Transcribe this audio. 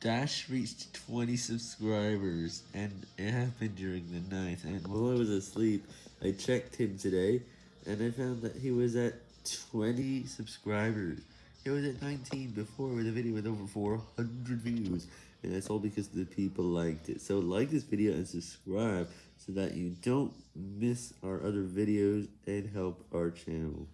Dash reached 20 subscribers, and it happened during the night, and while I was asleep, I checked him today, and I found that he was at 20 subscribers. He was at 19 before with a video with over 400 views, and that's all because the people liked it. So like this video and subscribe so that you don't miss our other videos and help our channel.